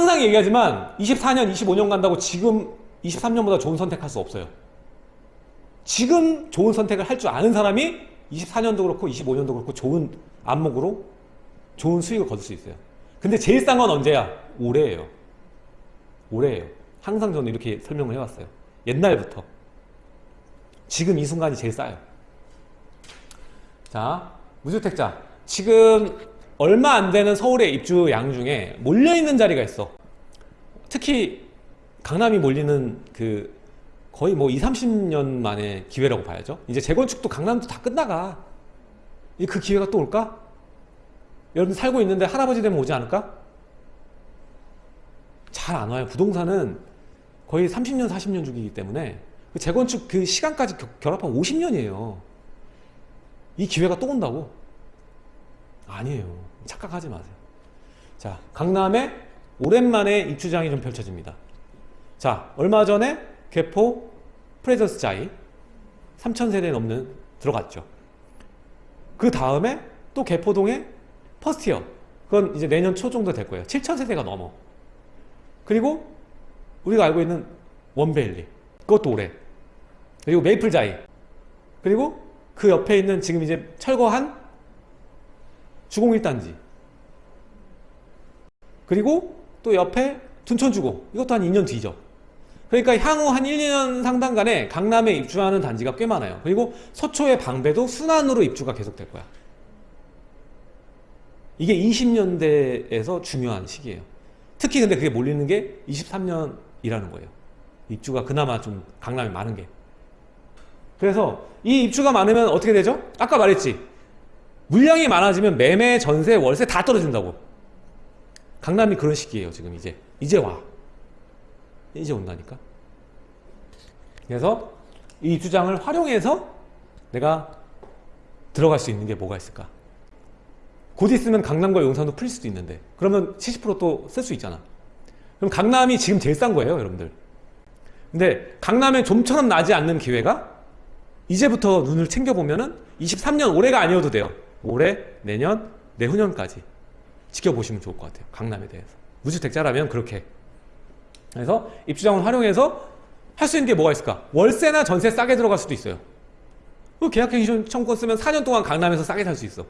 항상 얘기하지만 24년, 25년 간다고 지금 23년보다 좋은 선택할 수 없어요. 지금 좋은 선택을 할 줄 아는 사람이 24년도 그렇고 25년도 그렇고 좋은 안목으로 좋은 수익을 거둘 수 있어요. 근데 제일 싼 건 언제야? 올해예요. 올해예요. 항상 저는 이렇게 설명을 해왔어요. 옛날부터. 지금 이 순간이 제일 싸요. 자, 무주택자. 지금 얼마 안 되는 서울의 입주양 중에 몰려있는 자리가 있어. 특히 강남이 몰리는 그 거의 뭐 2, 30년 만의 기회라고 봐야죠. 이제 재건축도 강남도 다 끝나가. 이그 기회가 또 올까? 여러분 살고 있는데 할아버지 되면 오지 않을까? 잘 안 와요. 부동산은 거의 30년, 40년 주기이기 때문에 그 재건축 그 시간까지 겨- 결합하면 50년이에요. 이 기회가 또 온다고? 아니에요. 착각하지 마세요. 자, 강남에 오랜만에 입주장이 좀 펼쳐집니다. 자, 얼마 전에 개포 프레지던스 자이 3,000세대 넘는 들어갔죠. 그 다음에 또 개포동에 퍼스티어 그건 이제 내년 초 정도 될 거예요. 7,000세대가 넘어. 그리고 우리가 알고 있는 원베일리 그것도 올해. 그리고 메이플 자이 그리고 그 옆에 있는 지금 이제 철거한 주공 1단지. 그리고 또 옆에 둔천주공. 이것도 한 2년 뒤죠. 그러니까 향후 한 1, 2년 상당 간에 강남에 입주하는 단지가 꽤 많아요. 그리고 서초의 방배도 순환으로 입주가 계속될 거야. 이게 20년대에서 중요한 시기예요. 특히 근데 그게 몰리는 게 23년이라는 거예요. 입주가 그나마 좀 강남에 많은 게. 그래서 이 입주가 많으면 어떻게 되죠? 아까 말했지 물량이 많아지면 매매, 전세, 월세 다 떨어진다고. 강남이 그런 시기예요 지금 이제. 이제 와. 이제 온다니까. 그래서 이 입주장을 활용해서 내가 들어갈 수 있는 게 뭐가 있을까? 곧 있으면 강남과 용산도 풀릴 수도 있는데. 그러면 70%또 쓸 수 있잖아. 그럼 강남이 지금 제일 싼 거예요 여러분들. 근데 강남에 좀처럼 나지 않는 기회가 이제부터 눈을 챙겨보면 은 23년 올해가 아니어도 돼요 올해, 내년, 내후년까지 지켜보시면 좋을 것 같아요. 강남에 대해서. 무주택자라면 그렇게. 그래서 입주장을 활용해서 할 수 있는 게 뭐가 있을까? 월세나 전세 싸게 들어갈 수도 있어요. 그 계약갱신 청권 쓰면 4년 동안 강남에서 싸게 살 수 있어.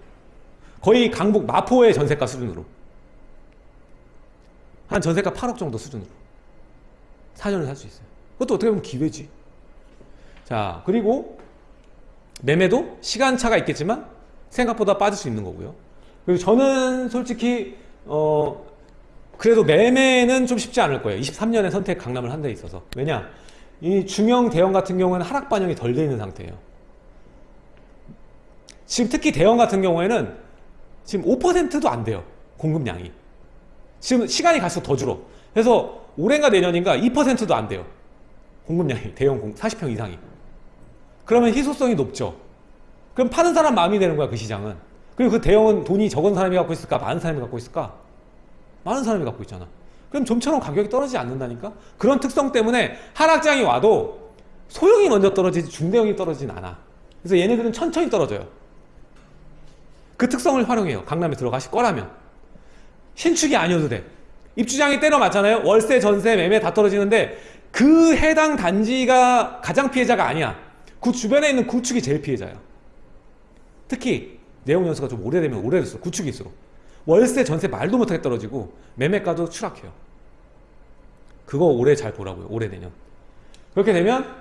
거의 강북 마포의 전세가 수준으로. 한 전세가 8억 정도 수준으로. 4년을 살 수 있어요. 그것도 어떻게 보면 기회지. 자 그리고 매매도 시간차가 있겠지만 생각보다 빠질 수 있는 거고요. 그리고 저는 솔직히 어 그래도 매매는 좀 쉽지 않을 거예요. 23년에 선택 강남을 한 데 있어서. 왜냐? 이 중형 대형 같은 경우에는 하락 반영이 덜 돼 있는 상태예요. 지금 특히 대형 같은 경우에는 지금 5%도 안 돼요. 공급량이. 지금 시간이 갈수록 더 줄어. 그래서 올해인가 내년인가 2%도 안 돼요. 공급량이. 대형 공 40평 이상이. 그러면 희소성이 높죠 그럼 파는 사람 마음이 되는 거야 그 시장은. 그리고 그 대형은 돈이 적은 사람이 갖고 있을까 많은 사람이 갖고 있을까? 많은 사람이 갖고 있잖아. 그럼 좀처럼 가격이 떨어지지 않는다니까? 그런 특성 때문에 하락장이 와도 소형이 먼저 떨어지지 중대형이 떨어지진 않아. 그래서 얘네들은 천천히 떨어져요. 그 특성을 활용해요. 강남에 들어가실 거라면. 신축이 아니어도 돼. 입주장이 때려 맞잖아요. 월세 전세 매매 다 떨어지는데 그 해당 단지가 가장 피해자가 아니야. 그 주변에 있는 구축이 제일 피해자야 특히 내용 연수가 좀 오래되면 오래됐어 구축일수록. 월세 전세 말도 못하게 떨어지고 매매가도 추락해요. 그거 올해 잘 보라고요 올해 내년. 그렇게 되면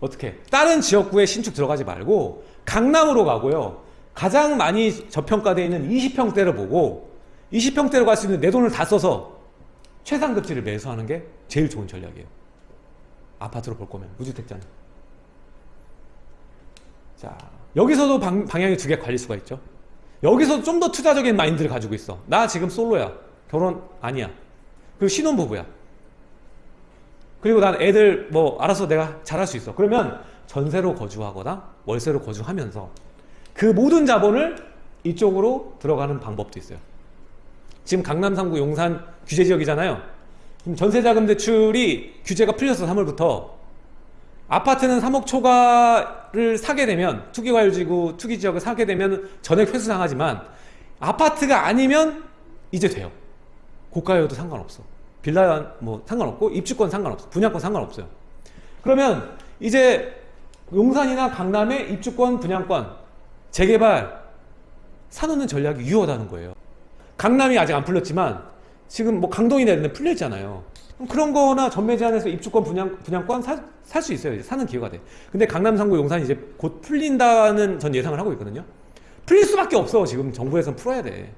어떻게? 다른 지역구에 신축 들어가지 말고 강남으로 가고요. 가장 많이 저평가되어 있는 20평대를 보고 20평대로 갈 수 있는 내 돈을 다 써서 최상급지를 매수하는 게 제일 좋은 전략이에요. 아파트로 볼 거면 무주택자는 자 여기서도 방, 방향이 두 개 갈릴 수가 있죠. 여기서 좀 더 투자적인 마인드를 가지고 있어. 나 지금 솔로야. 결혼 아니야. 그리고 신혼부부야. 그리고 난 애들 뭐 알아서 내가 잘할 수 있어. 그러면 전세로 거주하거나 월세로 거주하면서 그 모든 자본을 이쪽으로 들어가는 방법도 있어요. 지금 강남 3구 용산 규제 지역이잖아요. 지금 전세자금 대출이 규제가 풀려서 3월부터 아파트는 3억 초과를 사게 되면 투기과열지구 투기지역을 사게 되면 전액 회수당하지만 아파트가 아니면 이제 돼요 고가여도 상관없어. 빌라 뭐 상관없고 입주권 상관없어. 분양권 상관없어요. 그러면 이제 용산이나 강남의 입주권, 분양권 재개발 사놓는 전략이 유효하다는 거예요. 강남이 아직 안 풀렸지만 지금 뭐 강동이나 이런 데 풀렸잖아요. 그런 거나 전매 제한해서 입주권 분양, 분양권 살 수 있어요. 이제 사는 기회가 돼. 근데 강남, 상구, 용산이 이제 곧 풀린다는 전 예상을 하고 있거든요. 풀릴 수밖에 없어. 지금 정부에서는 풀어야 돼.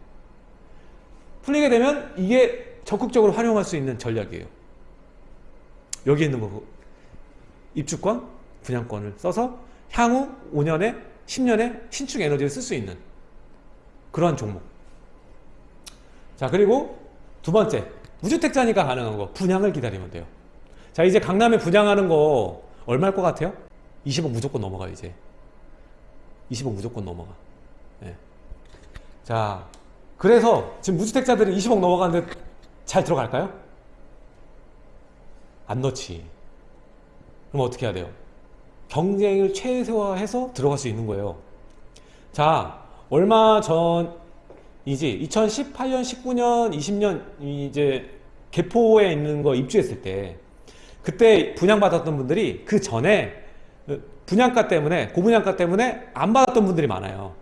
풀리게 되면 이게 적극적으로 활용할 수 있는 전략이에요. 여기 있는 거 입주권, 분양권을 써서 향후 5년에 10년에 신축 에너지를 쓸 수 있는 그러한 종목. 자, 그리고 두 번째, 무주택자니까 가능한 거, 분양을 기다리면 돼요. 자, 이제 강남에 분양하는 거 얼마일 것 같아요? 20억 무조건 넘어가, 이제. 20억 무조건 넘어가. 예. 자, 그래서 지금 무주택자들이 20억 넘어가는데 잘 들어갈까요? 안 넣지. 그럼 어떻게 해야 돼요? 경쟁을 최소화해서 들어갈 수 있는 거예요. 자, 얼마 전 이지 2018년, 19년, 20년 이제 개포에 있는 거 입주했을 때 그때 분양받았던 분들이 그 전에 분양가 때문에 고분양가 때문에 안 받았던 분들이 많아요.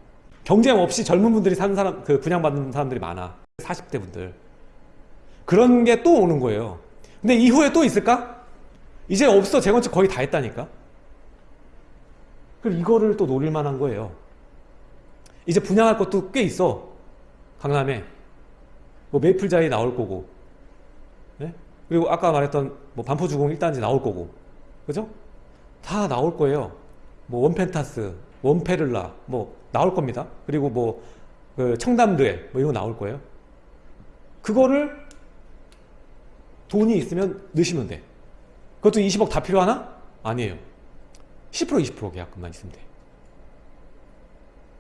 경쟁 없이 젊은 분들이 사는 사람 그 분양받는 사람들이 많아. 40대 분들. 그런 게 또 오는 거예요. 근데 이후에 또 있을까? 이제 없어. 재건축 거의 다 했다니까. 그럼 이거를 또 노릴 만한 거예요. 이제 분양할 것도 꽤 있어. 강남에. 뭐 메이플자이 나올 거고. 네? 그리고 아까 말했던 뭐 반포주공 1단지 나올 거고. 그죠? 다 나올 거예요. 뭐 원펜타스, 원페를라 뭐 나올 겁니다. 그리고 뭐 그 청담도에 뭐 이런 거 나올 거예요. 그거를 돈이 있으면 넣으시면 돼. 그것도 20억 다 필요하나? 아니에요. 10% 20% 계약금만 있으면 돼.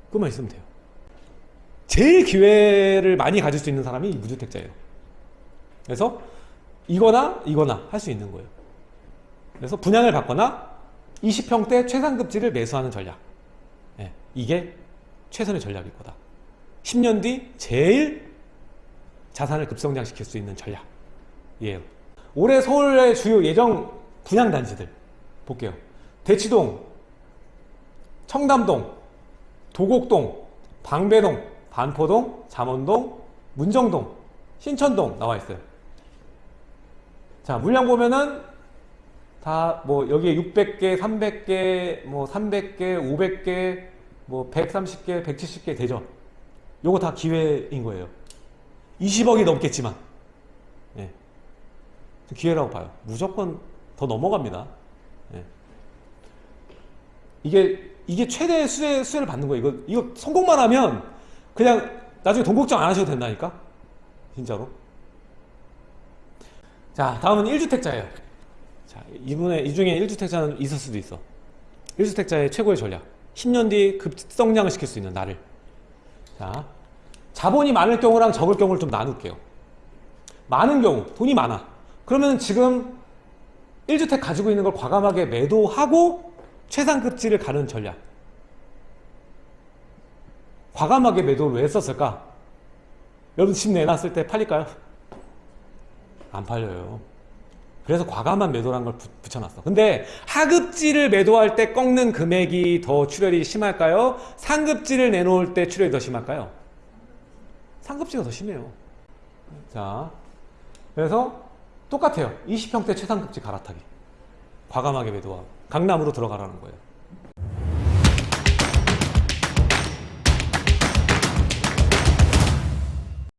그것만 있으면 돼요. 제일 기회를 많이 가질 수 있는 사람이 무주택자예요. 그래서 이거나 이거나 할 수 있는 거예요. 그래서 분양을 받거나 20평대 최상급지를 매수하는 전략. 예, 이게 최선의 전략일 거다. 10년 뒤 제일 자산을 급성장시킬 수 있는 전략이에요. 올해 서울의 주요 예정 분양단지들 볼게요. 대치동, 청담동, 도곡동, 방배동, 반포동, 잠원동, 문정동, 신천동 나와 있어요. 자, 물량 보면은 다 뭐 여기에 600개, 300개, 뭐 300개, 500개, 뭐 130개, 170개 되죠. 요거 다 기회인 거예요. 20억이 넘겠지만. 예. 기회라고 봐요. 무조건 더 넘어갑니다. 예. 이게 이게 최대 수혜, 수혜를 받는 거예요. 이거 이거 성공만 하면 그냥 나중에 돈 걱정 안 하셔도 된다니까. 진짜로. 자, 다음은 1주택자예요. 자, 이분의 이 중에 1주택자는 있을 수도 있어. 1주택자의 최고의 전략. 10년 뒤 급성장을 시킬 수 있는 나를. 자, 자본이 많을 경우랑 적을 경우를 좀 나눌게요. 많은 경우, 돈이 많아. 그러면 지금 1주택 가지고 있는 걸 과감하게 매도하고 최상급지를 가는 전략. 과감하게 매도를 왜 썼을까? 여러분 집 내놨을 때 팔릴까요? 안 팔려요. 그래서 과감한 매도라는 걸 부- 붙여놨어. 근데 하급지를 매도할 때 꺾는 금액이 더 출혈이 심할까요? 상급지를 내놓을 때 출혈이 더 심할까요? 상급지가 더 심해요. 자, 그래서 똑같아요. 20평대 최상급지 갈아타기. 과감하게 매도하고 강남으로 들어가라는 거예요.